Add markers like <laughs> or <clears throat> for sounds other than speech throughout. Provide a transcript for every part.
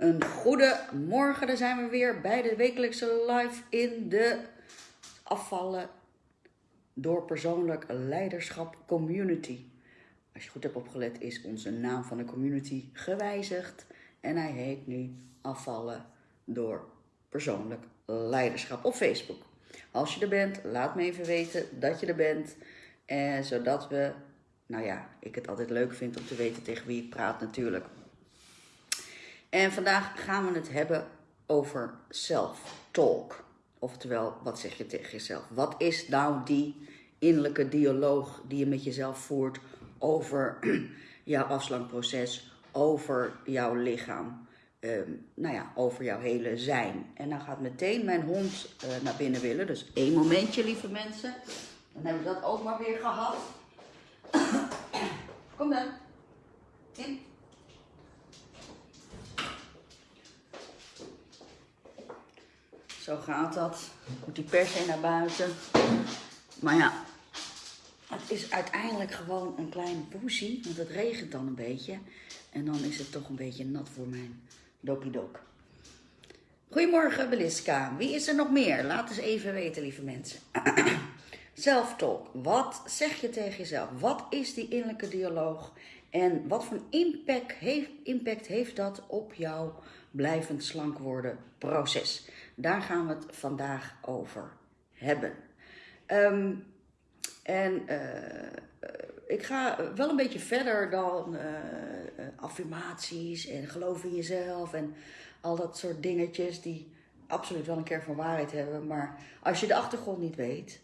Een goede morgen, daar zijn we weer bij de wekelijkse live in de afvallen door persoonlijk leiderschap community. Als je goed hebt opgelet is onze naam van de community gewijzigd en hij heet nu afvallen door persoonlijk leiderschap op Facebook. Als je er bent, laat me even weten dat je er bent. En zodat we, nou ja, ik het altijd leuk vind om te weten tegen wie ik praat natuurlijk. En vandaag gaan we het hebben over self-talk. Oftewel, wat zeg je tegen jezelf? Wat is nou die innerlijke dialoog die je met jezelf voert over <clears throat> jouw afslankproces, over jouw lichaam, ehm, nou ja, over jouw hele zijn. En dan gaat meteen mijn hond uh, naar binnen willen. Dus één momentje, lieve mensen. Dan hebben we dat ook maar weer gehad. <coughs> Kom dan. In. Zo gaat dat. Moet die per se naar buiten. Maar ja, het is uiteindelijk gewoon een klein poesie. Want het regent dan een beetje. En dan is het toch een beetje nat voor mijn dopidok. Goedemorgen Beliska. Wie is er nog meer? Laat eens even weten, lieve mensen. <clears throat> Self-talk. Wat zeg je tegen jezelf? Wat is die innerlijke dialoog? En wat voor impact heeft, impact heeft dat op jouw blijvend slank worden proces? Daar gaan we het vandaag over hebben. Um, en uh, ik ga wel een beetje verder dan uh, affirmaties en geloof in jezelf en al dat soort dingetjes die absoluut wel een keer van waarheid hebben. Maar als je de achtergrond niet weet,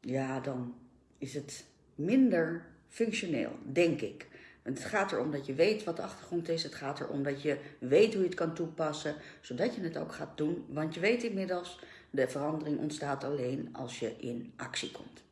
ja, dan is het minder functioneel, denk ik. Het gaat erom dat je weet wat de achtergrond is. Het gaat erom dat je weet hoe je het kan toepassen, zodat je het ook gaat doen. Want je weet inmiddels, de verandering ontstaat alleen als je in actie komt.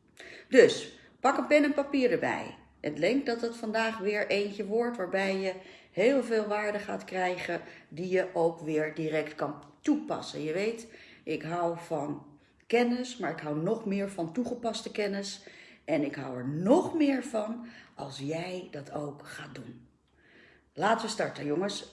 Dus, pak een pen en papier erbij. Het denk dat het vandaag weer eentje wordt waarbij je heel veel waarde gaat krijgen die je ook weer direct kan toepassen. Je weet, ik hou van kennis, maar ik hou nog meer van toegepaste kennis. En ik hou er nog meer van als jij dat ook gaat doen. Laten we starten, jongens. <clears throat>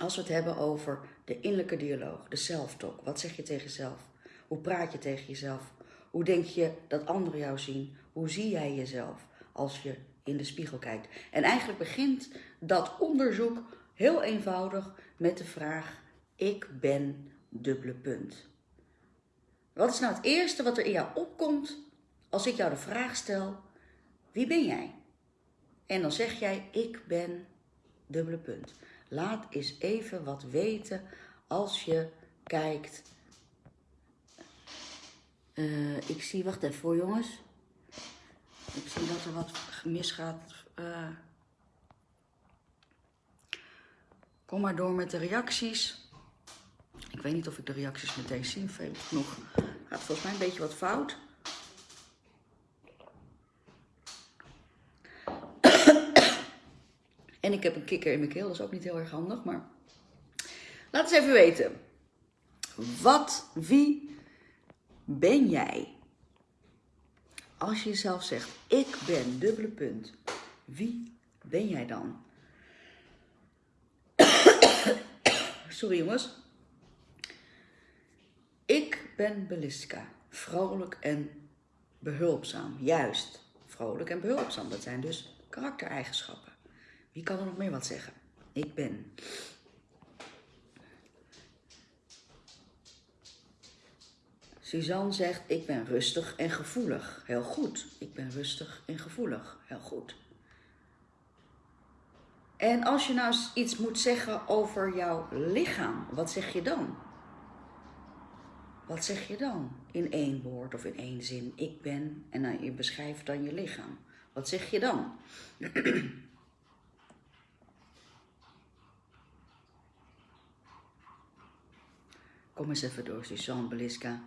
Als we het hebben over de innerlijke dialoog, de self-talk. Wat zeg je tegen jezelf? Hoe praat je tegen jezelf? Hoe denk je dat anderen jou zien? Hoe zie jij jezelf als je in de spiegel kijkt? En eigenlijk begint dat onderzoek heel eenvoudig met de vraag: Ik ben dubbele punt. Wat is nou het eerste wat er in jou opkomt als ik jou de vraag stel: Wie ben jij? En dan zeg jij: Ik ben dubbele punt. Laat eens even wat weten als je kijkt uh, ik zie, wacht even voor jongens. Ik zie dat er wat misgaat. Uh, kom maar door met de reacties. Ik weet niet of ik de reacties meteen zie. Veel genoeg gaat volgens mij een beetje wat fout. En ik heb een kikker in mijn keel, dat is ook niet heel erg handig. Maar laat eens even weten. Wat, wie ben jij? Als je jezelf zegt, ik ben, dubbele punt, wie ben jij dan? <coughs> Sorry jongens. Ik ben Beliska, vrolijk en behulpzaam. Juist, vrolijk en behulpzaam. Dat zijn dus karaktereigenschappen. Wie kan er nog meer wat zeggen? Ik ben Suzanne zegt, ik ben rustig en gevoelig. Heel goed. Ik ben rustig en gevoelig. Heel goed. En als je nou iets moet zeggen over jouw lichaam, wat zeg je dan? Wat zeg je dan? In één woord of in één zin. Ik ben, en dan, je beschrijft dan je lichaam. Wat zeg je dan? <clears throat> Kom eens even door, Suzanne Beliska.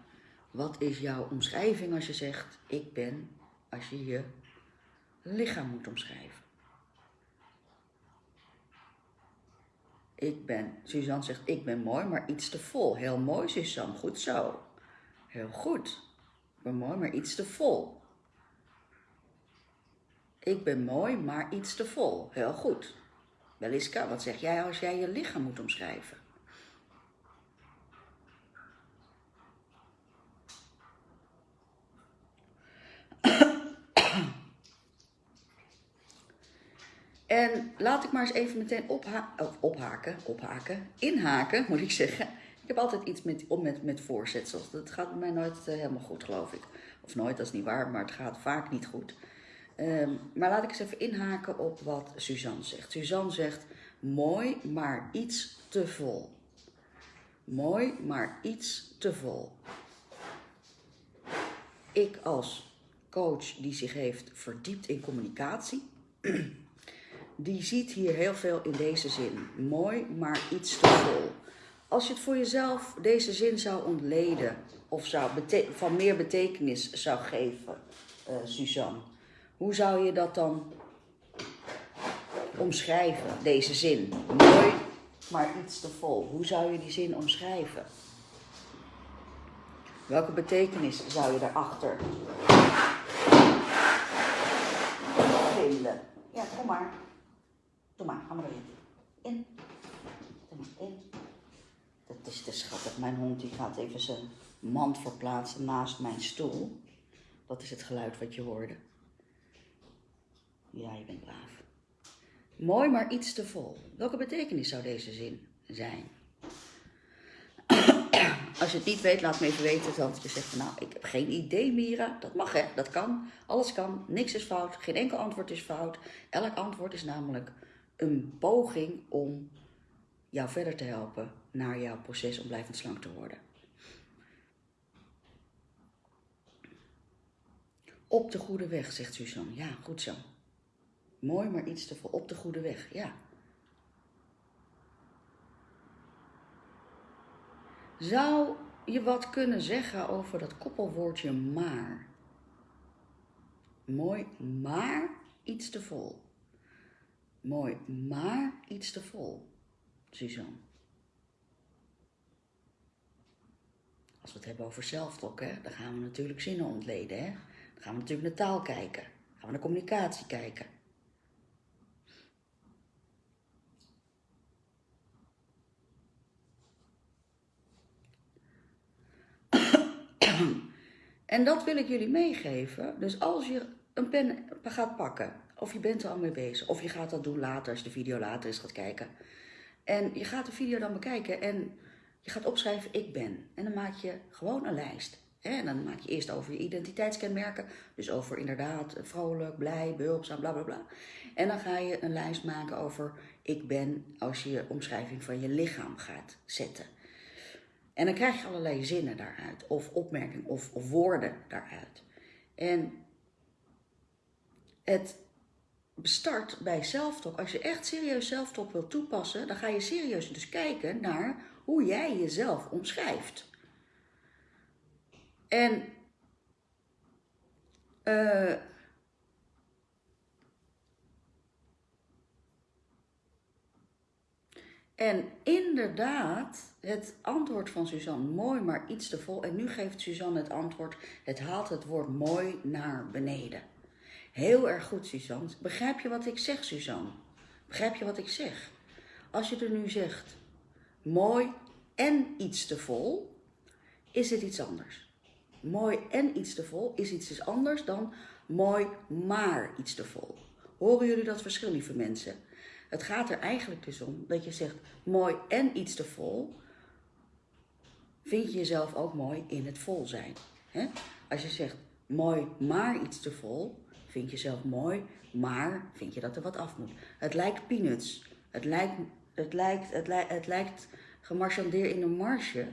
Wat is jouw omschrijving als je zegt ik ben, als je je lichaam moet omschrijven? Ik ben, Suzanne zegt ik ben mooi, maar iets te vol. Heel mooi Suzanne, goed zo. Heel goed. Ik ben mooi, maar iets te vol. Ik ben mooi, maar iets te vol. Heel goed. Beliska, wat zeg jij als jij je lichaam moet omschrijven? En laat ik maar eens even meteen opha ophaken, ophaken, inhaken moet ik zeggen. Ik heb altijd iets met, met, met voorzetsels. Dat gaat bij mij nooit uh, helemaal goed, geloof ik. Of nooit, dat is niet waar, maar het gaat vaak niet goed. Um, maar laat ik eens even inhaken op wat Suzanne zegt. Suzanne zegt, mooi, maar iets te vol. Mooi, maar iets te vol. Ik als coach die zich heeft verdiept in communicatie <clears throat> die ziet hier heel veel in deze zin. Mooi, maar iets te vol. Als je het voor jezelf deze zin zou ontleden of zou van meer betekenis zou geven, uh, Suzanne, hoe zou je dat dan omschrijven, deze zin? Mooi, maar iets te vol. Hoe zou je die zin omschrijven? Welke betekenis zou je daarachter vinden? Ja, kom maar. Maar, ga maar. In. Maar in. Dat is te schattig. Mijn hond die gaat even zijn mand verplaatsen naast mijn stoel. Dat is het geluid wat je hoorde. Ja, je bent braaf. Mooi, maar iets te vol. Welke betekenis zou deze zin zijn? Als je het niet weet, laat me even weten. Want je zegt van, nou, ik heb geen idee, Mira. Dat mag, hè? Dat kan. Alles kan. Niks is fout. Geen enkel antwoord is fout. Elk antwoord is namelijk een poging om jou verder te helpen naar jouw proces om blijvend slank te worden. Op de goede weg, zegt Suzanne. Ja, goed zo. Mooi, maar iets te veel. Op de goede weg, ja. Zou je wat kunnen zeggen over dat koppelwoordje maar? Mooi, maar iets te vol. Mooi, maar iets te vol, Suzanne. Als we het hebben over zelftalk, dan gaan we natuurlijk zinnen ontleden. Hè? Dan gaan we natuurlijk naar taal kijken. Dan gaan we naar communicatie kijken. En dat wil ik jullie meegeven. Dus als je een pen gaat pakken of je bent er al mee bezig. Of je gaat dat doen later, als de video later is gaat kijken. En je gaat de video dan bekijken en je gaat opschrijven ik ben. En dan maak je gewoon een lijst. En dan maak je eerst over je identiteitskenmerken. Dus over inderdaad vrolijk, blij, behulpzaam, bla bla bla. En dan ga je een lijst maken over ik ben als je je omschrijving van je lichaam gaat zetten. En dan krijg je allerlei zinnen daaruit. Of opmerkingen of woorden daaruit. En het start bij zelftalk. Als je echt serieus zelftalk wilt toepassen, dan ga je serieus dus kijken naar hoe jij jezelf omschrijft. En uh, En inderdaad, het antwoord van Suzanne, mooi maar iets te vol. En nu geeft Suzanne het antwoord, het haalt het woord mooi naar beneden. Heel erg goed, Suzanne. Begrijp je wat ik zeg, Suzanne? Begrijp je wat ik zeg? Als je er nu zegt, mooi en iets te vol, is het iets anders. Mooi en iets te vol is iets anders dan mooi maar iets te vol. Horen jullie dat verschil, lieve mensen? Het gaat er eigenlijk dus om dat je zegt mooi en iets te vol. Vind je jezelf ook mooi in het vol zijn. Als je zegt mooi maar iets te vol, vind je zelf mooi, maar vind je dat er wat af moet. Het lijkt peanuts. Het lijkt, het lijkt, het lijkt, het lijkt gemarchandeerd in een marge.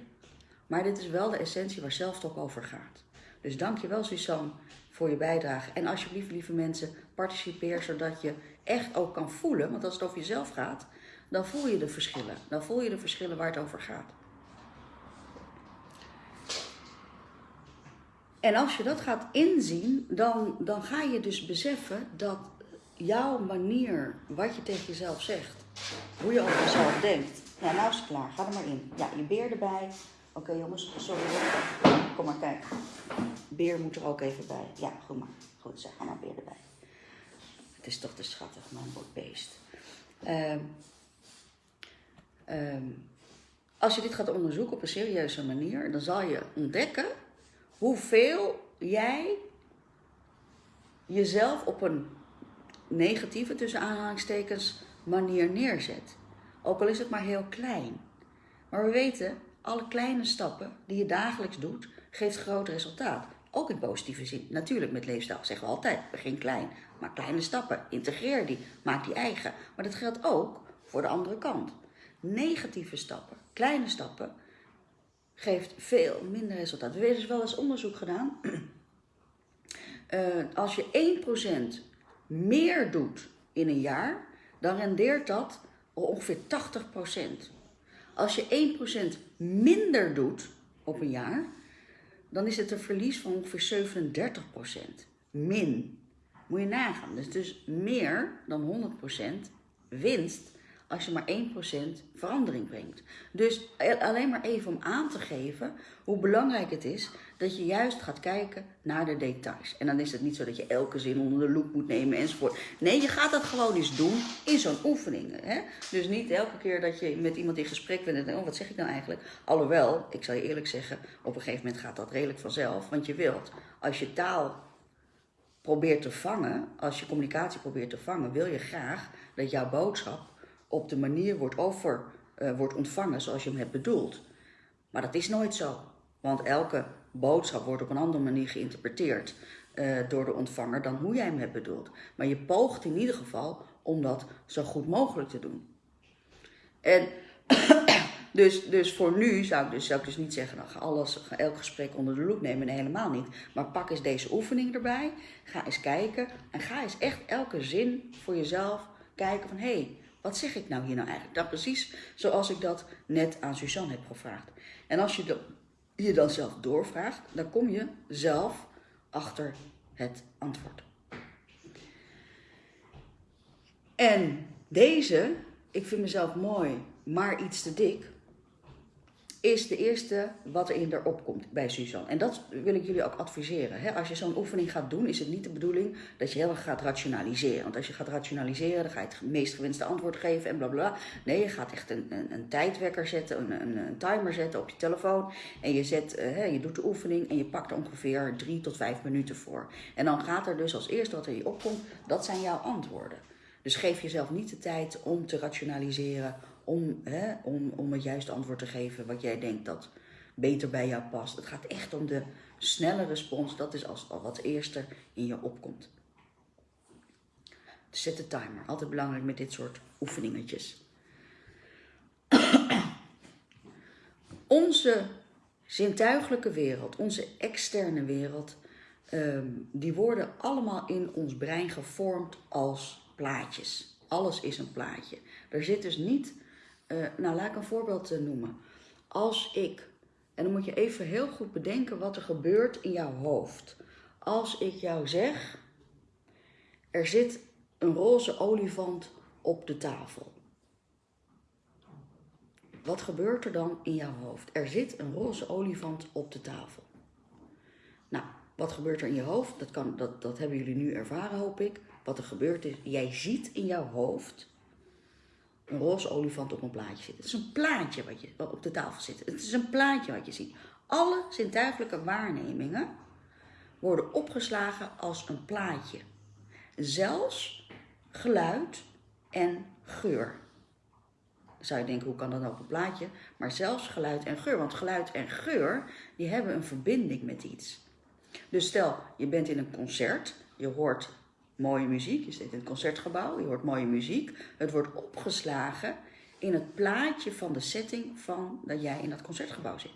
Maar dit is wel de essentie waar zelftalk over gaat. Dus dankjewel Suzanne voor je bijdrage. En alsjeblieft lieve mensen, participeer zodat je echt ook kan voelen. Want als het over jezelf gaat, dan voel je de verschillen. Dan voel je de verschillen waar het over gaat. En als je dat gaat inzien, dan, dan ga je dus beseffen dat jouw manier, wat je tegen jezelf zegt, hoe je over jezelf denkt. Ja, nou is het klaar, ga er maar in. Ja, je beer erbij. Oké jongens, sorry hoor. Kom maar, kijk. Beer moet er ook even bij. Ja, goed maar. Goed, zeg, maar beer erbij. Het is toch te schattig, mijn beest. Ehm, ehm, als je dit gaat onderzoeken op een serieuze manier, dan zal je ontdekken hoeveel jij jezelf op een negatieve, tussen aanhalingstekens, manier neerzet. Ook al is het maar heel klein. Maar we weten, alle kleine stappen die je dagelijks doet, geeft groot resultaat. Ook in positieve zin. Natuurlijk, met leefstijl zeggen we altijd, begin klein. Maar kleine stappen, integreer die, maak die eigen. Maar dat geldt ook voor de andere kant. Negatieve stappen, kleine stappen, geeft veel minder resultaat. We hebben dus wel eens onderzoek gedaan. Uh, <clears throat> als je 1% meer doet in een jaar, dan rendeert dat ongeveer 80%. Als je 1% minder doet op een jaar, dan is het een verlies van ongeveer 37%. Min. Moet je nagaan. Dus, dus meer dan 100% winst als je maar 1% verandering brengt. Dus alleen maar even om aan te geven hoe belangrijk het is dat je juist gaat kijken naar de details. En dan is het niet zo dat je elke zin onder de loep moet nemen enzovoort. Nee, je gaat dat gewoon eens doen in zo'n oefening. Hè? Dus niet elke keer dat je met iemand in gesprek bent en denkt, oh wat zeg ik nou eigenlijk? Alhoewel, ik zal je eerlijk zeggen, op een gegeven moment gaat dat redelijk vanzelf. Want je wilt, als je taal probeert te vangen, als je communicatie probeert te vangen, wil je graag dat jouw boodschap op de manier wordt, over, uh, wordt ontvangen zoals je hem hebt bedoeld. Maar dat is nooit zo. Want elke boodschap wordt op een andere manier geïnterpreteerd uh, door de ontvanger dan hoe jij hem hebt bedoeld. Maar je poogt in ieder geval om dat zo goed mogelijk te doen. En <clears throat> dus, dus voor nu zou ik dus, zou ik dus niet zeggen, nou, ga alles, ga elk gesprek onder de loep nemen. Nee, helemaal niet. Maar pak eens deze oefening erbij. Ga eens kijken. En ga eens echt elke zin voor jezelf kijken van... hé, hey, wat zeg ik nou hier nou eigenlijk? Dat precies zoals ik dat net aan Suzanne heb gevraagd. En als je je dan zelf doorvraagt, dan kom je zelf achter het antwoord. En deze, ik vind mezelf mooi, maar iets te dik, is de eerste wat er in erop komt bij Suzanne. En dat wil ik jullie ook adviseren. Als je zo'n oefening gaat doen, is het niet de bedoeling dat je heel erg gaat rationaliseren. Want als je gaat rationaliseren, dan ga je het meest gewenste antwoord geven en bla bla. Nee, je gaat echt een, een, een tijdwekker zetten, een, een, een, timer zetten op je telefoon. En je, zet, uh, je doet de oefening en je pakt er ongeveer drie tot vijf minuten voor. En dan gaat er dus als eerste wat er je opkomt, dat zijn jouw antwoorden. Dus geef jezelf niet de tijd om te rationaliseren om, hè, om, om het juiste antwoord te geven wat jij denkt dat beter bij jou past. Het gaat echt om de snelle respons. Dat is als, wat eerste in je opkomt. Zet de timer. Altijd belangrijk met dit soort oefeningetjes. <clears throat> onze zintuigelijke wereld, onze externe wereld, ehm, die worden allemaal in ons brein gevormd als plaatjes. Alles is een plaatje. Er zit dus niet uh, nou, laat ik een voorbeeld uh, noemen. Als ik, en dan moet je even heel goed bedenken wat er gebeurt in jouw hoofd. Als ik jou zeg, er zit een roze olifant op de tafel. Wat gebeurt er dan in jouw hoofd? Er zit een roze olifant op de tafel. Nou, wat gebeurt er in je hoofd? Dat, kan, dat, dat hebben jullie nu ervaren, hoop ik. Wat er gebeurt is, jij ziet in jouw hoofd een roze olifant op een plaatje zit. Het is een plaatje wat, je, op de tafel zit. Het is een plaatje wat je ziet. Alle zintuigelijke waarnemingen worden opgeslagen als een plaatje. Zelfs geluid en geur. Dan zou je denken, hoe kan dat nou op een plaatje? Maar zelfs geluid en geur. Want geluid en geur, die hebben een verbinding met iets. Dus stel, je bent in een concert, je hoort mooie muziek. Je zit in het concertgebouw, je hoort mooie muziek. Het wordt opgeslagen in het plaatje van de setting van dat jij in dat concertgebouw zit.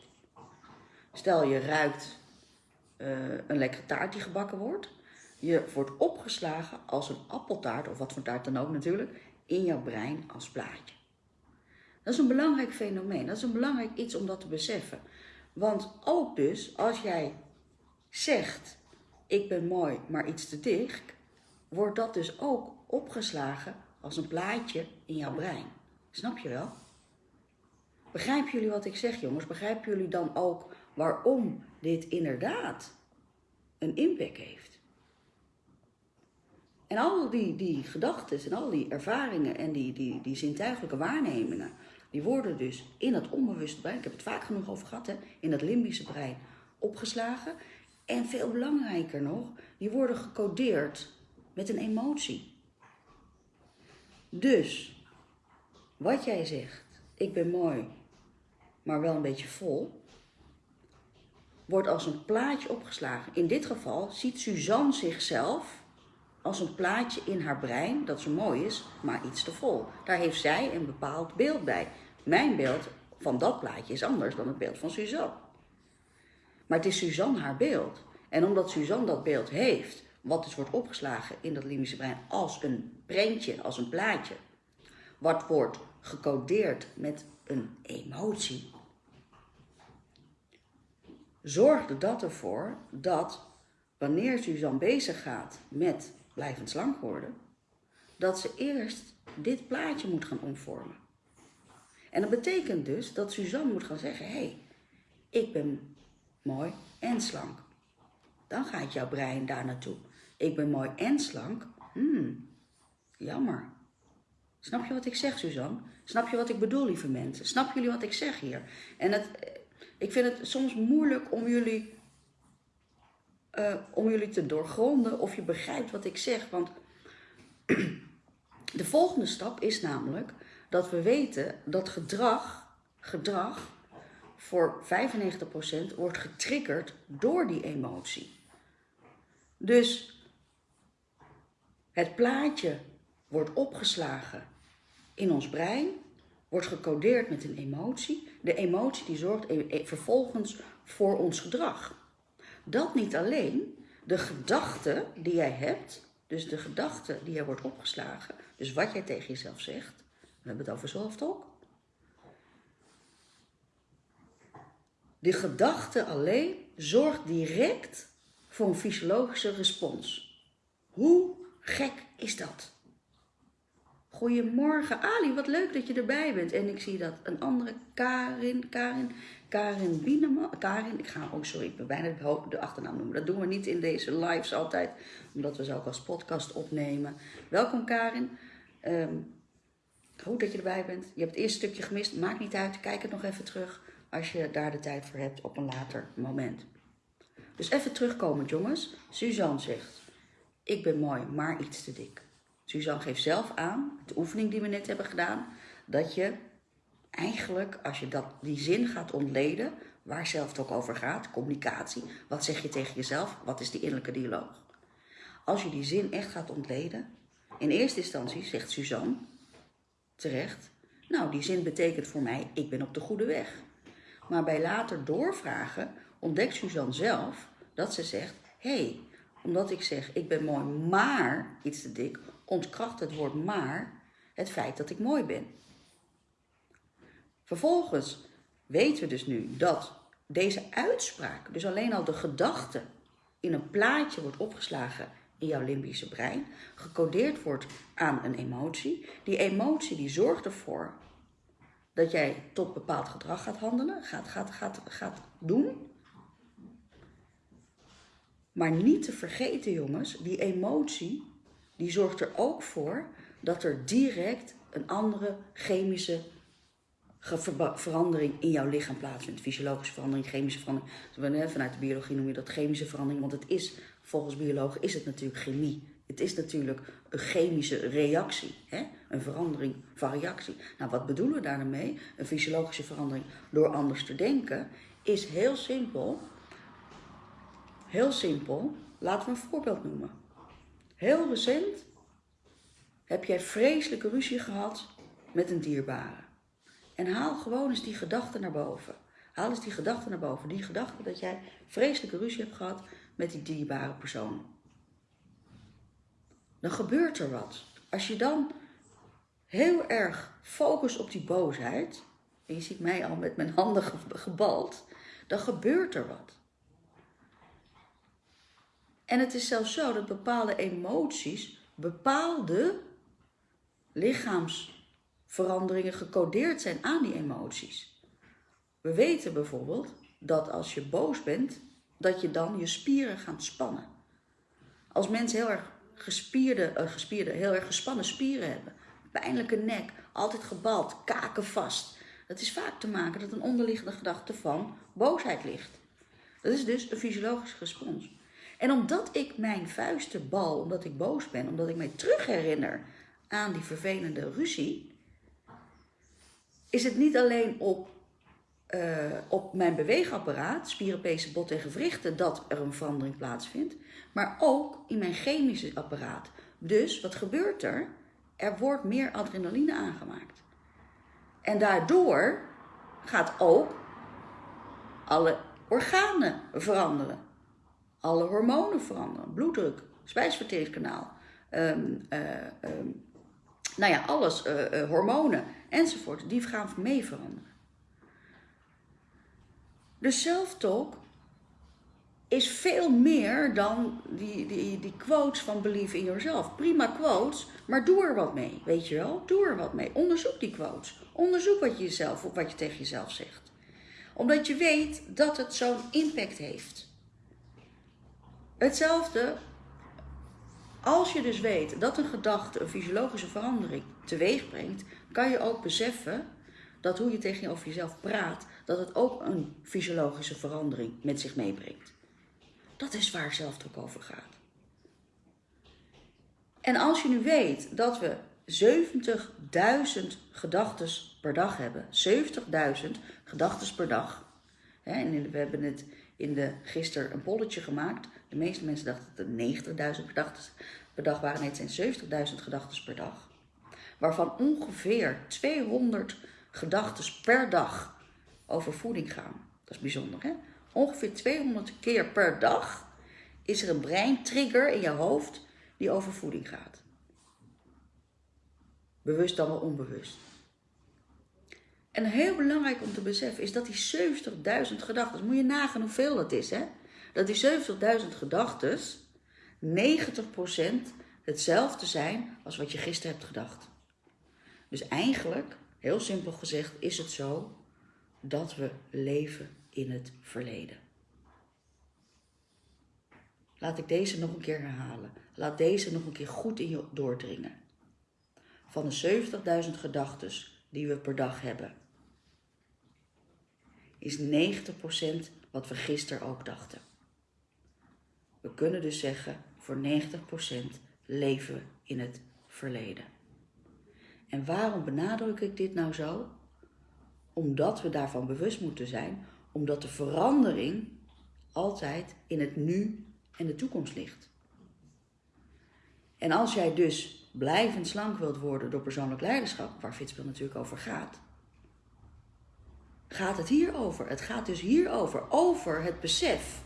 Stel je ruikt uh, een lekkere taart die gebakken wordt. Je wordt opgeslagen als een appeltaart, of wat voor taart dan ook natuurlijk, in jouw brein als plaatje. Dat is een belangrijk fenomeen. Dat is een belangrijk iets om dat te beseffen. Want ook dus, als jij zegt, ik ben mooi, maar iets te dik, wordt dat dus ook opgeslagen als een plaatje in jouw brein. Snap je wel? Begrijpen jullie wat ik zeg, jongens? Begrijpen jullie dan ook waarom dit inderdaad een impact heeft? En al die, die gedachten en al die ervaringen en die, die, die zintuigelijke waarnemingen, die worden dus in het onbewuste brein, ik heb het vaak genoeg over gehad, hè, in het limbische brein opgeslagen. En veel belangrijker nog, die worden gecodeerd met een emotie. Dus, wat jij zegt, ik ben mooi, maar wel een beetje vol, wordt als een plaatje opgeslagen. In dit geval ziet Suzanne zichzelf als een plaatje in haar brein dat zo mooi is, maar iets te vol. Daar heeft zij een bepaald beeld bij. Mijn beeld van dat plaatje is anders dan het beeld van Suzanne. Maar het is Suzanne haar beeld. En omdat Suzanne dat beeld heeft, wat dus wordt opgeslagen in dat limbische brein als een prentje, als een plaatje, wat wordt gecodeerd met een emotie, zorgde dat ervoor dat wanneer Suzanne bezig gaat met blijvend slank worden, dat ze eerst dit plaatje moet gaan omvormen. En dat betekent dus dat Suzanne moet gaan zeggen: hé, hey, ik ben mooi en slank. Dan gaat jouw brein daar naartoe. Ik ben mooi en slank. Hmm, jammer. Snap je wat ik zeg, Suzanne? Snap je wat ik bedoel, lieve mensen? Snap jullie wat ik zeg hier? En het, ik vind het soms moeilijk om jullie, uh, om jullie te doorgronden of je begrijpt wat ik zeg. Want <clears throat> de volgende stap is namelijk dat we weten dat gedrag, gedrag voor 95% wordt getriggerd door die emotie. Dus het plaatje wordt opgeslagen in ons brein, wordt gecodeerd met een emotie. De emotie die zorgt e-, e-, vervolgens voor ons gedrag. Dat niet alleen, de gedachte die jij hebt, dus de gedachte die er wordt opgeslagen, dus wat jij tegen jezelf zegt, we hebben het over zelftalk. De gedachte alleen zorgt direct voor een fysiologische respons. Hoe gek is dat? Goedemorgen Ali, wat leuk dat je erbij bent. En ik zie dat een andere Karin, Karin, Karin Bieneman, Karin, ik ga, oh sorry, ik ben bijna de achternaam noemen. Dat doen we niet in deze lives altijd, omdat we ze ook als podcast opnemen. Welkom Karin. Um, goed dat je erbij bent. Je hebt het eerste stukje gemist, maakt niet uit, kijk het nog even terug als je daar de tijd voor hebt op een later moment. Dus even terugkomen, jongens. Suzanne zegt, ik ben mooi, maar iets te dik. Suzanne geeft zelf aan, de oefening die we net hebben gedaan, dat je eigenlijk, als je dat, die zin gaat ontleden, waar zelf het ook over gaat, communicatie, wat zeg je tegen jezelf, wat is die innerlijke dialoog. Als je die zin echt gaat ontleden, in eerste instantie zegt Suzanne, terecht, nou die zin betekent voor mij, ik ben op de goede weg. Maar bij later doorvragen ontdekt Suzanne zelf dat ze zegt: hé, hey, omdat ik zeg ik ben mooi, maar iets te dik, ontkracht het woord maar het feit dat ik mooi ben. Vervolgens weten we dus nu dat deze uitspraak, dus alleen al de gedachte, in een plaatje wordt opgeslagen in jouw limbische brein, gecodeerd wordt aan een emotie. Die emotie die zorgt ervoor dat jij tot bepaald gedrag gaat handelen, gaat, gaat, gaat, gaat doen. Maar niet te vergeten, jongens, die emotie, die zorgt er ook voor dat er direct een andere chemische verandering in jouw lichaam plaatsvindt. Fysiologische verandering, chemische verandering. Vanuit de biologie noem je dat chemische verandering, want het is, volgens biologen, is het natuurlijk chemie. Het is natuurlijk een chemische reactie, hè? een verandering van reactie. Nou, wat bedoelen we daarmee? Een fysiologische verandering door anders te denken is heel simpel. Heel simpel. Laten we een voorbeeld noemen. Heel recent heb jij vreselijke ruzie gehad met een dierbare. En haal gewoon eens die gedachte naar boven. Haal eens die gedachte naar boven. Die gedachte dat jij vreselijke ruzie hebt gehad met die dierbare persoon dan gebeurt er wat. Als je dan heel erg focust op die boosheid, en je ziet mij al met mijn handen gebald, dan gebeurt er wat. En het is zelfs zo dat bepaalde emoties bepaalde lichaamsveranderingen gecodeerd zijn aan die emoties. We weten bijvoorbeeld dat als je boos bent, dat je dan je spieren gaat spannen. Als mensen heel erg gespierde, uh, gespierde, heel erg gespannen spieren hebben. Pijnlijke nek, altijd gebald, kaken vast. Dat is vaak te maken dat een onderliggende gedachte van boosheid ligt. Dat is dus een fysiologische respons. En omdat ik mijn vuisten bal, omdat ik boos ben, omdat ik mij terug herinner aan die vervelende ruzie, is het niet alleen op, uh, op mijn beweegapparaat, spieren, pezen, bot en gewrichten, dat er een verandering plaatsvindt, maar ook in mijn chemische apparaat. Dus wat gebeurt er? Er wordt meer adrenaline aangemaakt. En daardoor gaat ook alle organen veranderen. Alle hormonen veranderen. Bloeddruk, spijsverteringskanaal. Um, um, nou ja, alles, uh, uh, hormonen enzovoort, die gaan mee veranderen. Dus self-talk is veel meer dan die, die, die quotes van Believe in Yourself. Prima quotes, maar doe er wat mee, weet je wel? Doe er wat mee. Onderzoek die quotes. Onderzoek wat je, jezelf, wat je tegen jezelf zegt. Omdat je weet dat het zo'n impact heeft. Hetzelfde als je dus weet dat een gedachte een fysiologische verandering teweeg brengt, kan je ook beseffen dat hoe je tegen over jezelf praat, dat het ook een fysiologische verandering met zich meebrengt. Dat is waar zelfdruk over gaat. En als je nu weet dat we 70.000 gedachten per dag hebben, 70.000 gedachten per dag. En we hebben het in de gisteren een polletje gemaakt. De meeste mensen dachten dat er 90.000 gedachten per dag waren. Nee, het zijn 70.000 gedachten per dag. Waarvan ongeveer 200 gedachten per dag over voeding gaan. Dat is bijzonder, hè? Ongeveer 200 keer per dag is er een breintrigger in je hoofd die over voeding gaat. Bewust dan wel onbewust. En heel belangrijk om te beseffen is dat die 70.000 gedachten, moet je nagaan hoeveel dat is, hè? Dat die 70.000 gedachten 90% hetzelfde zijn als wat je gisteren hebt gedacht. Dus eigenlijk, heel simpel gezegd, is het zo dat we leven in het verleden. Laat ik deze nog een keer herhalen. Laat deze nog een keer goed in je doordringen. Van de 70.000 gedachten die we per dag hebben, is 90% wat we gisteren ook dachten. We kunnen dus zeggen, voor 90% leven we in het verleden. En waarom benadruk ik dit nou zo? Omdat we daarvan bewust moeten zijn, omdat de verandering altijd in het nu en de toekomst ligt. En als jij dus blijvend slank wilt worden door persoonlijk leiderschap, waar Fitspel natuurlijk over gaat, gaat het hierover. Het gaat dus hierover, over het besef.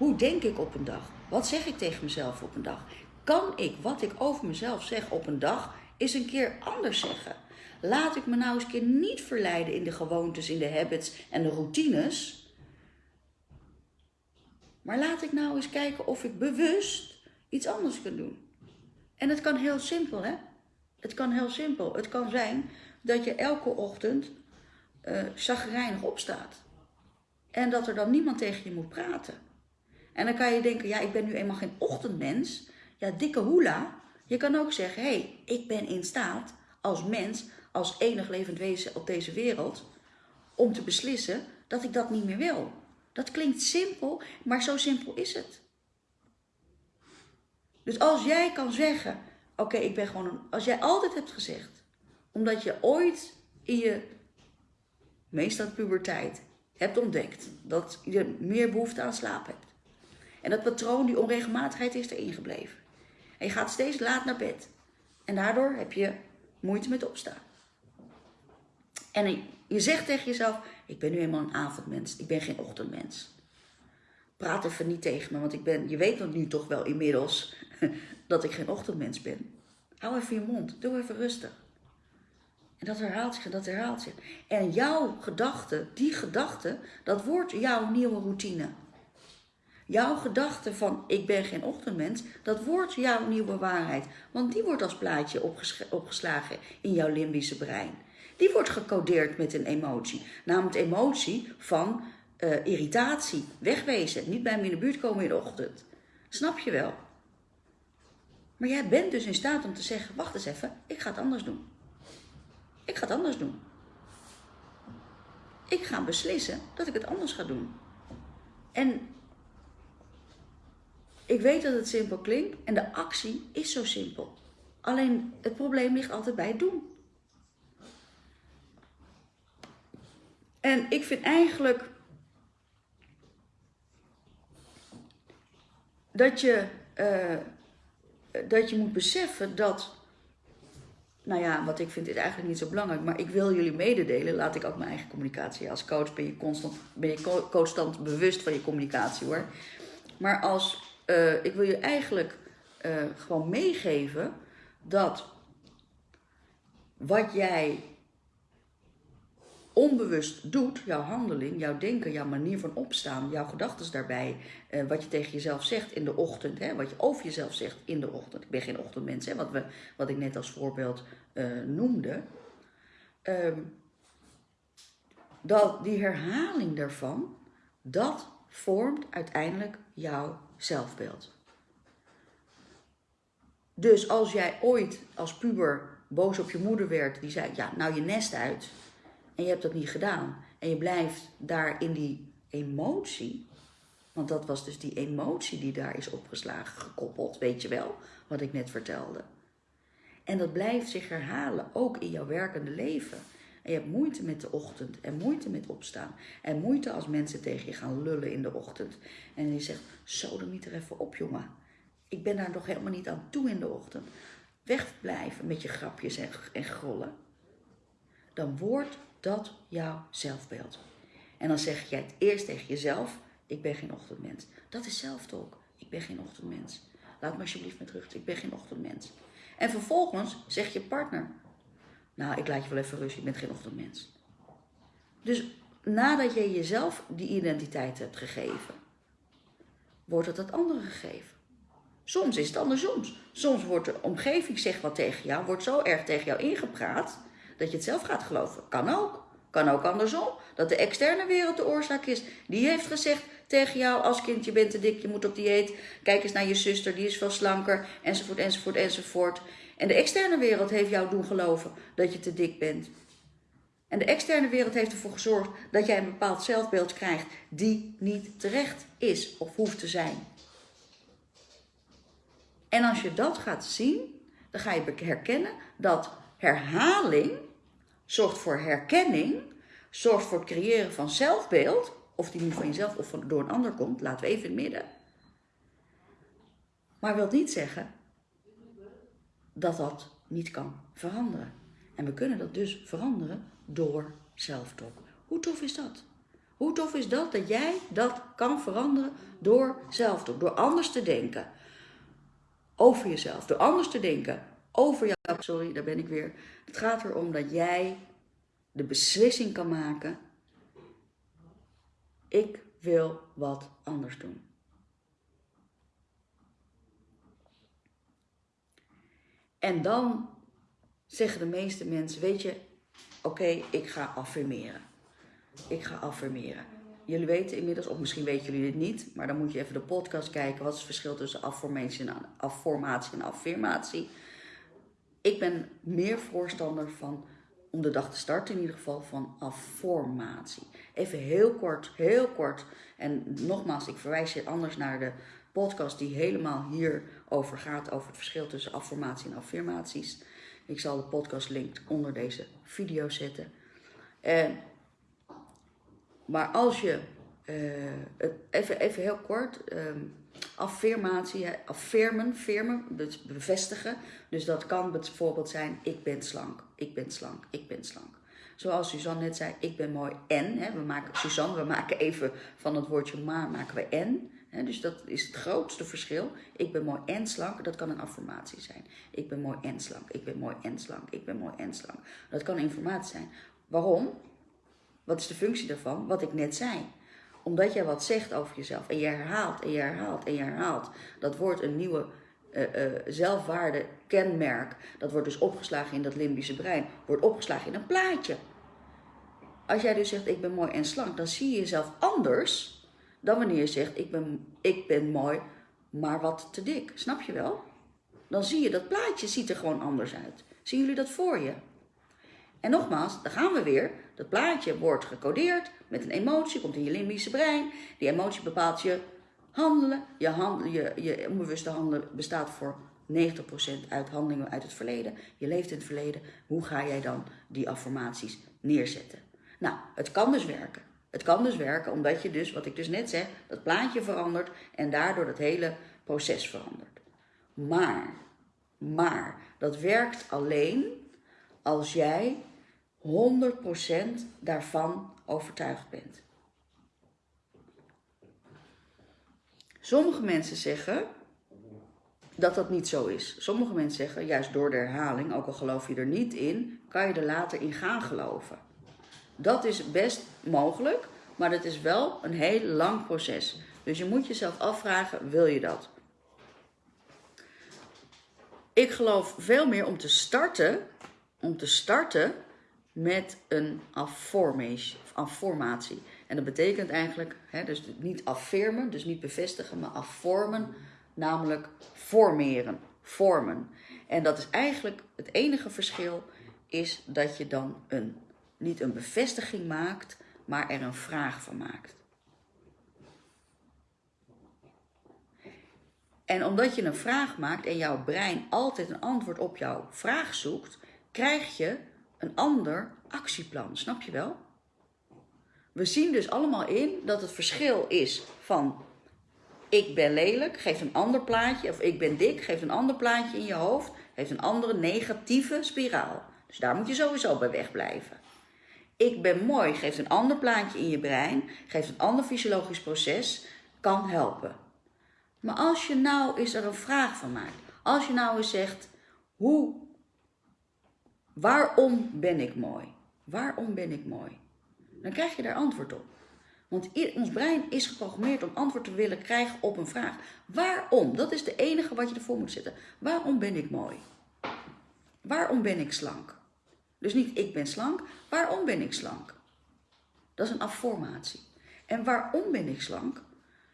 Hoe denk ik op een dag? Wat zeg ik tegen mezelf op een dag? Kan ik wat ik over mezelf zeg op een dag eens een keer anders zeggen? Laat ik me nou eens een keer niet verleiden in de gewoontes, in de habits en de routines. Maar laat ik nou eens kijken of ik bewust iets anders kan doen. En het kan heel simpel, hè? Het kan heel simpel. Het kan zijn dat je elke ochtend uh, opstaat. En dat er dan niemand tegen je moet praten. En dan kan je denken, ja, ik ben nu eenmaal geen ochtendmens. Ja, dikke hoela. Je kan ook zeggen, hé, hey, ik ben in staat als mens, als enig levend wezen op deze wereld, om te beslissen dat ik dat niet meer wil. Dat klinkt simpel, maar zo simpel is het. Dus als jij kan zeggen, oké, ik ben gewoon een, als jij altijd hebt gezegd, omdat je ooit in je meestal puberteit, hebt ontdekt dat je meer behoefte aan slaap hebt. En dat patroon, die onregelmatigheid is erin gebleven. En je gaat steeds laat naar bed. En daardoor heb je moeite met opstaan. En je zegt tegen jezelf, ik ben nu eenmaal een avondmens, ik ben geen ochtendmens. Praat even niet tegen me, want ik ben, je weet nog nu toch wel inmiddels <laughs> dat ik geen ochtendmens ben. Hou even je mond, doe even rustig. En dat herhaalt zich en dat herhaalt zich. En jouw gedachte, die gedachte, dat wordt jouw nieuwe routine. Jouw gedachte van ik ben geen ochtendmens, dat wordt jouw nieuwe waarheid. Want die wordt als plaatje opgeslagen in jouw limbische brein. Die wordt gecodeerd met een emotie. Namelijk emotie van uh, irritatie, wegwezen, niet bij me in de buurt komen in de ochtend. Snap je wel? Maar jij bent dus in staat om te zeggen: wacht eens even, ik ga het anders doen. Ik ga het anders doen. Ik ga beslissen dat ik het anders ga doen. En ik weet dat het simpel klinkt en de actie is zo simpel. Alleen het probleem ligt altijd bij het doen. En ik vind eigenlijk dat je, uh, dat je moet beseffen dat, nou ja, wat ik vind is eigenlijk niet zo belangrijk, maar ik wil jullie mededelen, laat ik ook mijn eigen communicatie. Als coach ben je constant, ben je constant bewust van je communicatie hoor. Maar als, uh, ik wil je eigenlijk uh, gewoon meegeven dat wat jij onbewust doet, jouw handeling, jouw denken, jouw manier van opstaan, jouw gedachten daarbij, eh, wat je tegen jezelf zegt in de ochtend, hè, wat je over jezelf zegt in de ochtend. Ik ben geen ochtendmens, hè, wat, we, wat ik net als voorbeeld noemde. Um, dat die herhaling daarvan, dat vormt uiteindelijk jouw zelfbeeld. Dus als jij ooit als puber boos op je moeder werd, die zei: Ja, nou je nest uit en je hebt dat niet gedaan. En je blijft daar in die emotie. Want dat was dus die emotie die daar is opgeslagen, gekoppeld, weet je wel, wat ik net vertelde. En dat blijft zich herhalen, ook in jouw werkende leven. En je hebt moeite met de ochtend en moeite met opstaan. En moeite als mensen tegen je gaan lullen in de ochtend. En je zegt, zo dan niet er even op jongen. Ik ben daar nog helemaal niet aan toe in de ochtend. Wegblijven met je grapjes en, en grollen. Dan wordt dat jouw zelfbeeld. En dan zeg jij het eerst tegen jezelf: Ik ben geen ochtendmens. Dat is zelftalk. Ik ben geen ochtendmens. Laat me alsjeblieft met rust. Ik ben geen ochtendmens. En vervolgens zegt je partner: Nou, ik laat je wel even rust. Je bent geen ochtendmens. Dus nadat je jezelf die identiteit hebt gegeven, wordt het het andere gegeven. Soms is het andersom. Soms wordt de omgeving zegt wat tegen jou, wordt zo erg tegen jou ingepraat dat je het zelf gaat geloven. Kan ook. Kan ook andersom. Dat de externe wereld de oorzaak is. Die heeft gezegd tegen jou als kind, je bent te dik, je moet op dieet. Kijk eens naar je zuster, die is veel slanker. Enzovoort, enzovoort, enzovoort. En de externe wereld heeft jou doen geloven dat je te dik bent. En de externe wereld heeft ervoor gezorgd dat jij een bepaald zelfbeeld krijgt die niet terecht is of hoeft te zijn. En als je dat gaat zien, dan ga je herkennen dat herhaling zorgt voor herkenning, zorgt voor het creëren van zelfbeeld, of die nu van jezelf of door een ander komt, laten we even in het midden. Maar wil niet zeggen dat dat niet kan veranderen. En we kunnen dat dus veranderen door zelftalk. Hoe tof is dat? Hoe tof is dat dat jij dat kan veranderen door zelftalk, door anders te denken over jezelf, door anders te denken over jou. Sorry, daar ben ik weer. Het gaat erom dat jij de beslissing kan maken. Ik wil wat anders doen. En dan zeggen de meeste mensen, weet je, oké, ik ga affirmeren. Ik ga affirmeren. Jullie weten inmiddels, of misschien weten jullie dit niet, maar dan moet je even de podcast kijken. Wat is het verschil tussen affirmatie en, affirmatie en affirmatie? Ik ben meer voorstander van om de dag te starten in ieder geval van affirmatie. Even heel kort, heel kort. En nogmaals, ik verwijs je anders naar de podcast die helemaal hierover gaat, over het verschil tussen affirmatie en affirmaties. Ik zal de podcast link onder deze video zetten. En, maar als je, uh, even, even heel kort, um, affirmatie, affirmen, firmen, bevestigen. Dus dat kan bijvoorbeeld zijn, ik ben slank, ik ben slank, ik ben slank. Zoals Suzanne net zei, ik ben mooi en. Hè, we maken, Suzanne, we maken even van het woordje maar, maken we en. Dus dat is het grootste verschil. Ik ben mooi en slank, dat kan een affirmatie zijn. Ik ben mooi en slank, ik ben mooi en slank, ik ben mooi en slank. Dat kan informatie zijn. Waarom? Wat is de functie daarvan? Wat ik net zei omdat jij wat zegt over jezelf en je herhaalt en je herhaalt en je herhaalt. Dat wordt een nieuwe uh, uh, zelfwaarde kenmerk. Dat wordt dus opgeslagen in dat limbische brein. Wordt opgeslagen in een plaatje. Als jij dus zegt ik ben mooi en slank, dan zie je jezelf anders dan wanneer je zegt ik ben, ik ben mooi, maar wat te dik. Snap je wel? dan zie je dat plaatje ziet er gewoon anders uit. Zien jullie dat voor je? En nogmaals, daar gaan we weer. Dat plaatje wordt gecodeerd met een emotie, komt in je limbische brein. Die emotie bepaalt je handelen. Je, je, je onbewuste handelen bestaat voor 90% uit handelingen uit het verleden. Je leeft in het verleden. Hoe ga jij dan die affirmaties neerzetten? Nou, het kan dus werken. Het kan dus werken omdat je dus, wat ik dus net zeg, dat plaatje verandert en daardoor dat hele proces verandert. Maar, maar, dat werkt alleen als jij 100% daarvan overtuigd bent. Sommige mensen zeggen dat dat niet zo is. Sommige mensen zeggen, juist door de herhaling, ook al geloof je er niet in, kan je er later in gaan geloven. Dat is best mogelijk, maar het is wel een heel lang proces. Dus je moet jezelf afvragen, wil je dat? Ik geloof veel meer om te starten, om te starten met een afformatie. En dat betekent eigenlijk, hè, dus niet affirmen, dus niet bevestigen, maar afvormen, namelijk formeren, vormen. En dat is eigenlijk het enige verschil, is dat je dan een, niet een bevestiging maakt, maar er een vraag van maakt. En omdat je een vraag maakt en jouw brein altijd een antwoord op jouw vraag zoekt, krijg je een ander actieplan. Snap je wel? We zien dus allemaal in dat het verschil is van ik ben lelijk, geeft een ander plaatje, of ik ben dik, geeft een ander plaatje in je hoofd, heeft een andere negatieve spiraal. Dus daar moet je sowieso bij wegblijven. Ik ben mooi geeft een ander plaatje in je brein, geeft een ander fysiologisch proces, kan helpen. Maar als je nou eens er een vraag van maakt, als je nou eens zegt, hoe, waarom ben ik mooi? Waarom ben ik mooi? Dan krijg je daar antwoord op. Want ons brein is geprogrammeerd om antwoord te willen krijgen op een vraag. Waarom? Dat is de enige wat je ervoor moet zetten. Waarom ben ik mooi? Waarom ben ik slank? Dus niet ik ben slank, waarom ben ik slank? Dat is een afformatie. En waarom ben ik slank?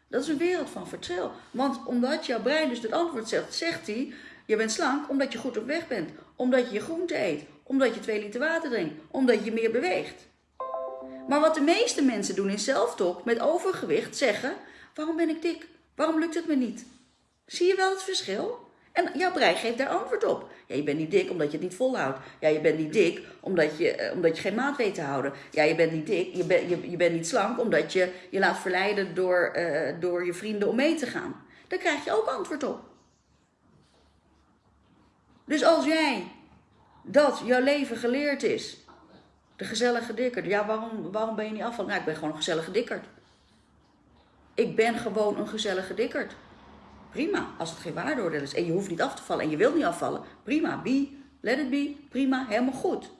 Dat is een wereld van verschil. Want omdat jouw brein dus het antwoord zegt, zegt hij, je bent slank omdat je goed op weg bent. Omdat je je groente eet. Omdat je twee liter water drinkt. Omdat je meer beweegt. Maar wat de meeste mensen doen in zelftalk met overgewicht zeggen, waarom ben ik dik? Waarom lukt het me niet? Zie je wel het verschil? En jouw brein geeft daar antwoord op. Ja, je bent niet dik omdat je het niet volhoudt. Ja, je bent niet dik omdat je, eh, omdat je geen maat weet te houden. Ja, je bent niet dik, je, ben, je, je bent niet slank omdat je je laat verleiden door, uh, door je vrienden om mee te gaan. Daar krijg je ook antwoord op. Dus als jij dat jouw leven geleerd is, de gezellige dikker. Ja, waarom, waarom ben je niet afvallen? Nou, ik ben gewoon een gezellige dikkerd. Ik ben gewoon een gezellige dikkerd. Prima, als het geen waardeoordeel is. En je hoeft niet af te vallen en je wilt niet afvallen. Prima, be, let it be. Prima, helemaal goed.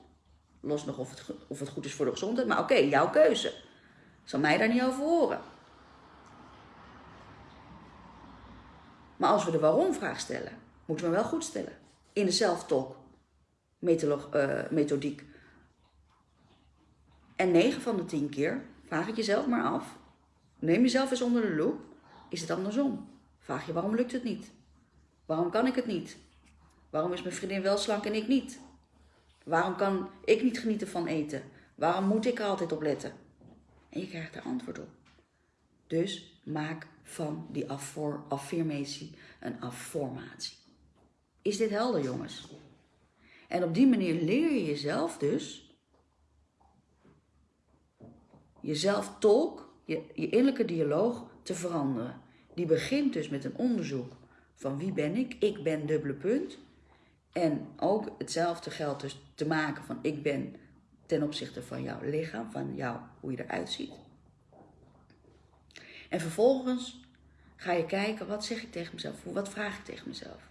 Los nog of het, of het goed is voor de gezondheid. Maar oké, jouw keuze. Zal mij daar niet over horen. Maar als we de waarom-vraag stellen, moeten we hem wel goed stellen. In de self-talk uh, methodiek. En 9 van de 10 keer vraag het jezelf maar af. Neem jezelf eens onder de loep. Is het andersom? Vraag je waarom lukt het niet? Waarom kan ik het niet? Waarom is mijn vriendin wel slank en ik niet? Waarom kan ik niet genieten van eten? Waarom moet ik er altijd op letten? En je krijgt er antwoord op. Dus maak van die affirmatie een afformatie. Is dit helder, jongens? En op die manier leer je jezelf dus jezelf tolk, je, je innerlijke dialoog te veranderen. Die begint dus met een onderzoek van wie ben ik? Ik ben dubbele punt. En ook hetzelfde geldt dus te maken van ik ben ten opzichte van jouw lichaam, van jou, hoe je eruit ziet. En vervolgens ga je kijken, wat zeg ik tegen mezelf? Wat vraag ik tegen mezelf?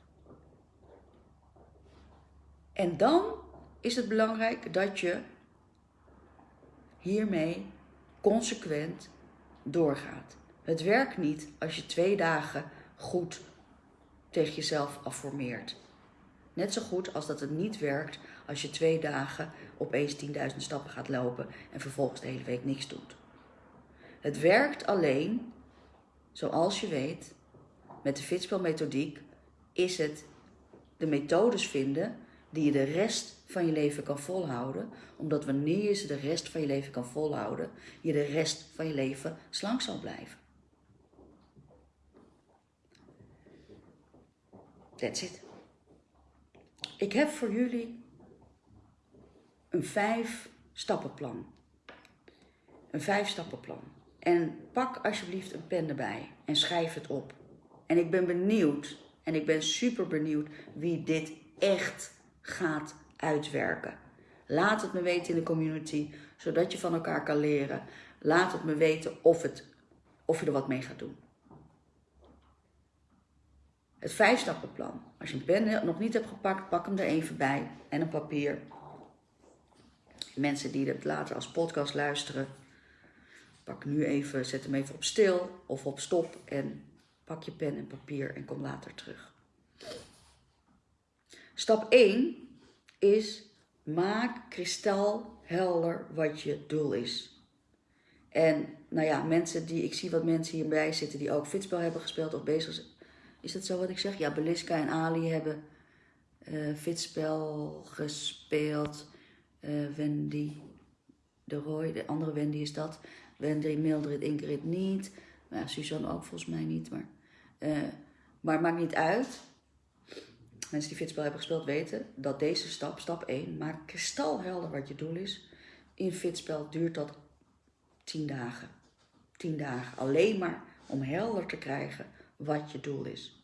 En dan is het belangrijk dat je hiermee consequent doorgaat. Het werkt niet als je twee dagen goed tegen jezelf afformeert. Net zo goed als dat het niet werkt als je twee dagen opeens 10.000 stappen gaat lopen en vervolgens de hele week niks doet. Het werkt alleen, zoals je weet, met de fitspelmethodiek is het de methodes vinden die je de rest van je leven kan volhouden. Omdat wanneer je ze de rest van je leven kan volhouden, je de rest van je leven slank zal blijven. That's it. Ik heb voor jullie een vijf stappenplan. Een vijf stappenplan. En pak alsjeblieft een pen erbij en schrijf het op. En ik ben benieuwd, en ik ben super benieuwd wie dit echt gaat uitwerken. Laat het me weten in de community, zodat je van elkaar kan leren. Laat het me weten of, het, of je er wat mee gaat doen. Het vijfstappenplan. Als je een pen nog niet hebt gepakt, pak hem er even bij en een papier. Mensen die het later als podcast luisteren, pak nu even, zet hem even op stil of op stop en pak je pen en papier en kom later terug. Stap 1 is maak kristalhelder wat je doel is. En nou ja, mensen die, ik zie wat mensen hierbij zitten die ook fitspel hebben gespeeld of bezig zijn. Is dat zo wat ik zeg? Ja, Beliska en Ali hebben uh, fitspel gespeeld. Uh, Wendy de Roy, de andere Wendy is dat. Wendy, Mildred, Ingrid niet. Nou ja, Suzanne ook volgens mij niet. Maar, uh, maar maakt niet uit mensen die fitspel hebben gespeeld weten dat deze stap, stap 1, maak kristalhelder wat je doel is. In fitspel duurt dat 10 dagen. 10 dagen. Alleen maar om helder te krijgen wat je doel is.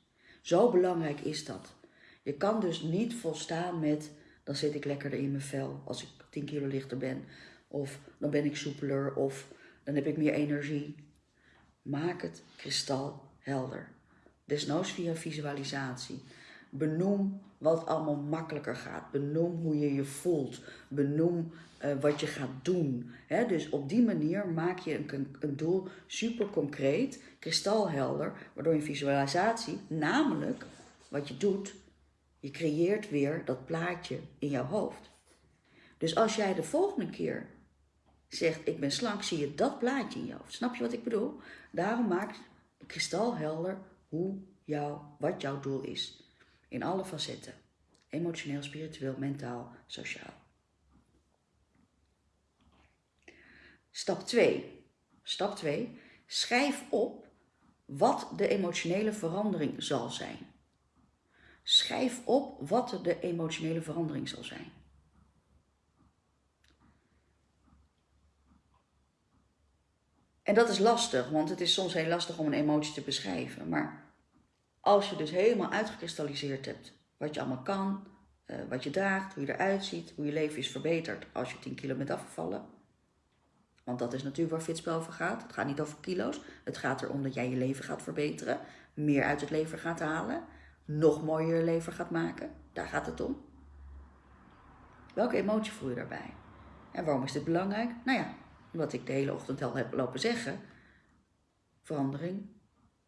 Zo belangrijk is dat. Je kan dus niet volstaan met, dan zit ik lekkerder in mijn vel als ik 10 kilo lichter ben. Of dan ben ik soepeler of dan heb ik meer energie. Maak het kristalhelder. Desnoods via visualisatie. Benoem wat allemaal makkelijker gaat. Benoem hoe je je voelt. Benoem uh, wat je gaat doen. Dus op die manier maak je een, een doel super concreet, kristalhelder, waardoor je visualisatie, namelijk wat je doet, je creëert weer dat plaatje in jouw hoofd. Dus als jij de volgende keer zegt ik ben slank, zie je dat plaatje in je hoofd. Snap je wat ik bedoel? Daarom maak kristalhelder hoe jouw, wat jouw doel is. In alle facetten. Emotioneel, spiritueel, mentaal, sociaal. Stap 2. Stap 2. Schrijf op wat de emotionele verandering zal zijn. Schrijf op wat de emotionele verandering zal zijn. En dat is lastig, want het is soms heel lastig om een emotie te beschrijven. Maar als je dus helemaal uitgekristalliseerd hebt wat je allemaal kan, uh, wat je draagt, hoe je eruit ziet, hoe je leven is verbeterd als je 10 kilo bent afgevallen. Want dat is natuurlijk waar fitspel over gaat. Het gaat niet over kilo's. Het gaat erom dat jij je leven gaat verbeteren. Meer uit het leven gaat halen. Nog mooier leven gaat maken. Daar gaat het om. Welke emotie voel je daarbij? En waarom is dit belangrijk? Nou ja, omdat ik de hele ochtend al heb lopen zeggen. Verandering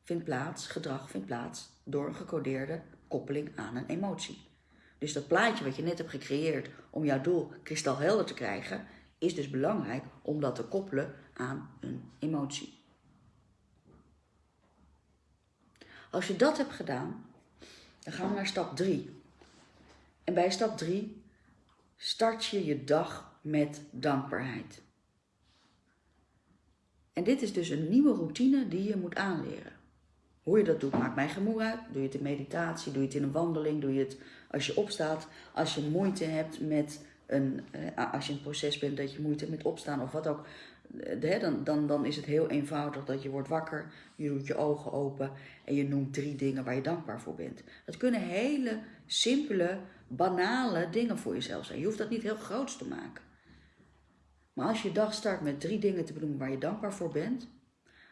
vindt plaats, gedrag vindt plaats door een gecodeerde koppeling aan een emotie. Dus dat plaatje wat je net hebt gecreëerd om jouw doel kristalhelder te krijgen, is dus belangrijk om dat te koppelen aan een emotie. Als je dat hebt gedaan, dan gaan we naar stap 3. En bij stap 3 start je je dag met dankbaarheid. En dit is dus een nieuwe routine die je moet aanleren. Hoe je dat doet, maakt mij gemoe uit. Doe je het in meditatie, doe je het in een wandeling, doe je het als je opstaat. Als je moeite hebt met eh, als je in het proces bent dat je moeite hebt met opstaan of wat ook. Eh, dan, dan, dan is het heel eenvoudig dat je wordt wakker, je doet je ogen open en je noemt drie dingen waar je dankbaar voor bent. Dat kunnen hele simpele, banale dingen voor jezelf zijn. Je hoeft dat niet heel groot te maken. Maar als je dag start met drie dingen te benoemen waar je dankbaar voor bent,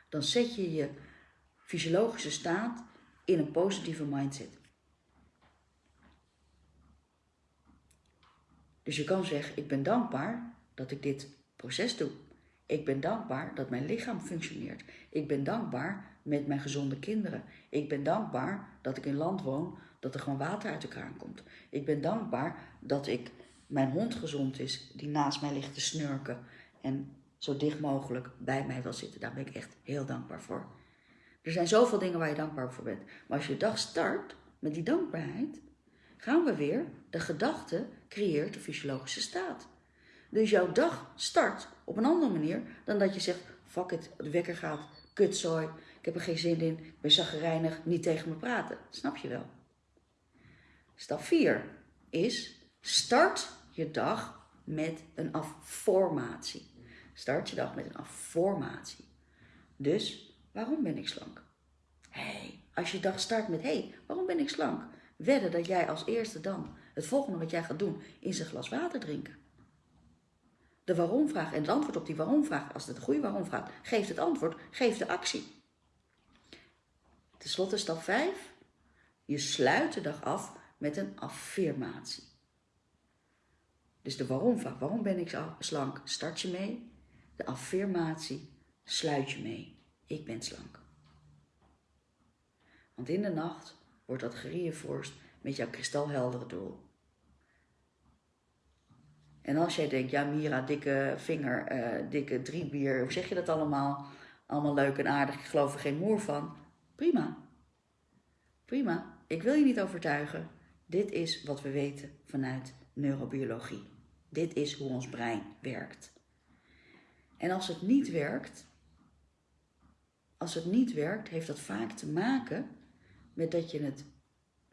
dan zet je je fysiologische staat in een positieve mindset. Dus je kan zeggen, ik ben dankbaar dat ik dit proces doe. Ik ben dankbaar dat mijn lichaam functioneert. Ik ben dankbaar met mijn gezonde kinderen. Ik ben dankbaar dat ik in land woon, dat er gewoon water uit de kraan komt. Ik ben dankbaar dat ik mijn hond gezond is, die naast mij ligt te snurken en zo dicht mogelijk bij mij wil zitten. Daar ben ik echt heel dankbaar voor. Er zijn zoveel dingen waar je dankbaar voor bent. Maar als je dag start met die dankbaarheid, gaan we weer. De gedachte creëert de fysiologische staat. Dus jouw dag start op een andere manier dan dat je zegt: fuck it, de wekker gaat, kutzooi, ik heb er geen zin in, ik ben zaggerijnig, niet tegen me praten. Snap je wel? Stap 4 is start je dag met een afformatie. Start je dag met een afformatie. Dus, waarom ben ik slank? hey, als je dag start met hey, waarom ben ik slank? Wedden dat jij als eerste dan het volgende wat jij gaat doen is een glas water drinken. De waarom-vraag en het antwoord op die waarom-vraag, als het een goede waarom-vraag, geeft het antwoord, geeft de actie. Ten slotte stap 5. Je sluit de dag af met een affirmatie. Dus de waarom-vraag, waarom ben ik slank, start je mee. De affirmatie, sluit je mee. Ik ben slank. Want in de nacht wordt dat gereinforced met jouw kristalheldere doel. En als jij denkt, ja Mira, dikke vinger, uh, dikke driebier, hoe zeg je dat allemaal? Allemaal leuk en aardig, ik geloof er geen moer van. Prima. Prima. Ik wil je niet overtuigen. Dit is wat we weten vanuit neurobiologie. Dit is hoe ons brein werkt. En als het niet werkt, als het niet werkt, heeft dat vaak te maken met dat je het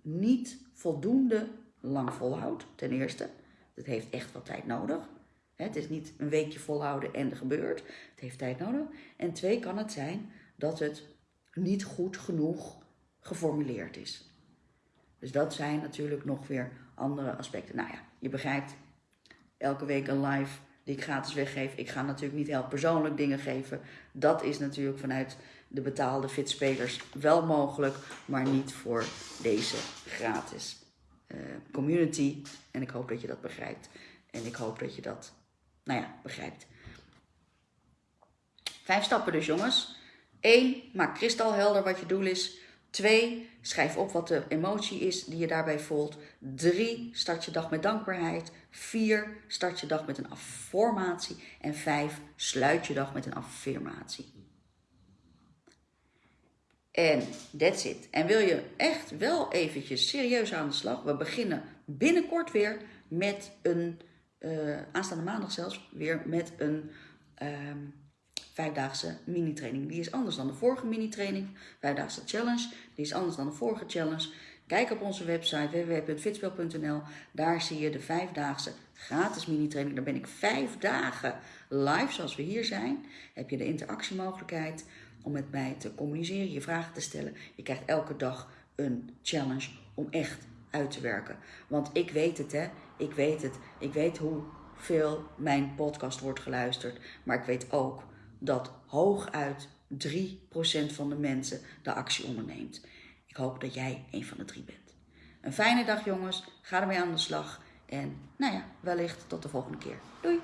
niet voldoende lang volhoudt, ten eerste. Het heeft echt wat tijd nodig. Het is niet een weekje volhouden en er gebeurt. Het heeft tijd nodig. En twee kan het zijn dat het niet goed genoeg geformuleerd is. Dus dat zijn natuurlijk nog weer andere aspecten. Nou ja, je begrijpt, elke week een live die ik gratis weggeef. Ik ga natuurlijk niet heel persoonlijk dingen geven. Dat is natuurlijk vanuit de betaalde fitspelers wel mogelijk, maar niet voor deze gratis uh, community. En ik hoop dat je dat begrijpt. En ik hoop dat je dat, nou ja, begrijpt. Vijf stappen dus, jongens. Eén, maak kristalhelder wat je doel is. Twee, schrijf op wat de emotie is die je daarbij voelt. Drie, start je dag met dankbaarheid. Vier, start je dag met een affirmatie. En vijf, sluit je dag met een affirmatie. En that's it. En wil je echt wel eventjes serieus aan de slag? We beginnen binnenkort weer met een, uh, aanstaande maandag zelfs, weer met een um, vijfdaagse mini-training. Die is anders dan de vorige mini-training, vijfdaagse challenge. Die is anders dan de vorige challenge. Kijk op onze website www.fitspel.nl. Daar zie je de vijfdaagse gratis mini-training. Daar ben ik vijf dagen live, zoals we hier zijn. Heb je de interactiemogelijkheid om met mij te communiceren, je vragen te stellen. Je krijgt elke dag een challenge om echt uit te werken. Want ik weet het, hè. Ik weet het. Ik weet hoeveel mijn podcast wordt geluisterd. Maar ik weet ook dat hooguit 3% van de mensen de actie onderneemt. Ik hoop dat jij een van de drie bent. Een fijne dag jongens. Ga ermee aan de slag. En nou ja, wellicht tot de volgende keer. Doei!